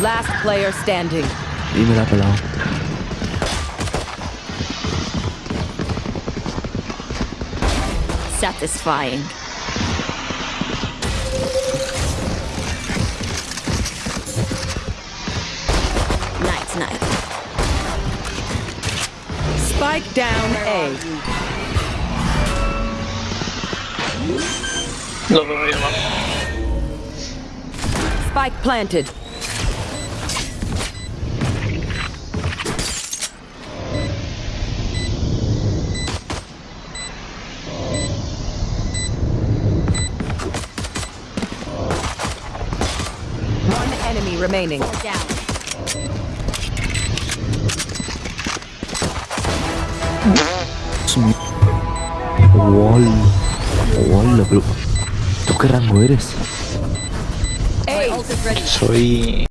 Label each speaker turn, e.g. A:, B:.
A: Last player standing.
B: Dímela, pelado.
C: Satisfying. Night, night.
A: Spike down A.
D: Lo veo.
A: Spike planted. Enemy remaining.
C: Down.
B: Wall. Wall, bro. ¿Tú qué rango eres?
D: Soy